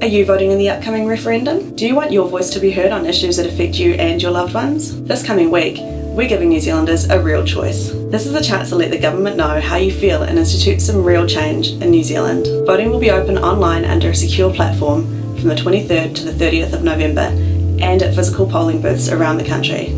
Are you voting in the upcoming referendum? Do you want your voice to be heard on issues that affect you and your loved ones? This coming week, we're giving New Zealanders a real choice. This is a chance to let the government know how you feel and institute some real change in New Zealand. Voting will be open online under a secure platform from the 23rd to the 30th of November and at physical polling booths around the country.